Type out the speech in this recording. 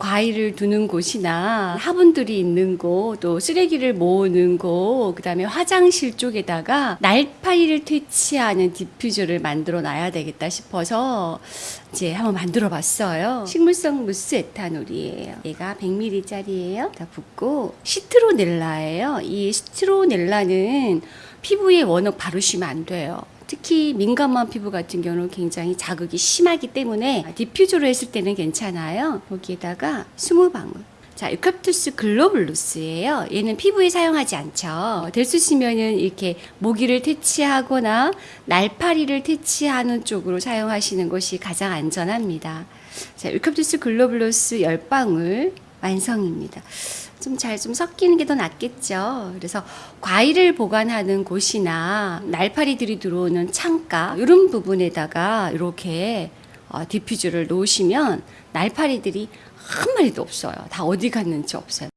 과일을 두는 곳이나 화분들이 있는 곳, 또 쓰레기를 모으는 곳, 그다음에 화장실 쪽에다가 날파리를 퇴치하는 디퓨저를 만들어 놔야 되겠다 싶어서 이제 한번 만들어 봤어요. 식물성 무수 에탄올이에요. 얘가 100ml짜리예요. 다 붓고 시트로넬라예요. 이 시트로넬라는 피부에 워낙 바르시면 안 돼요. 특히 민감한 피부 같은 경우는 굉장히 자극이 심하기 때문에 디퓨저로 했을 때는 괜찮아요. 여기에다가 20방울. 자, 유칼립투스 globulus예요. 얘는 피부에 사용하지 않죠. 될수 있으면은 이렇게 모기를 퇴치하거나 날파리를 퇴치하는 쪽으로 사용하시는 것이 가장 안전합니다. 자, 유칼립투스 globulus 10방울 완성입니다. 좀 잘 좀 섞이는 게 더 낫겠죠. 그래서 과일을 보관하는 곳이나 날파리들이 들어오는 창가 이런 부분에다가 이렇게 어, 디퓨저를 놓으시면 날파리들이 한 마리도 없어요. 다 어디 갔는지 없어요.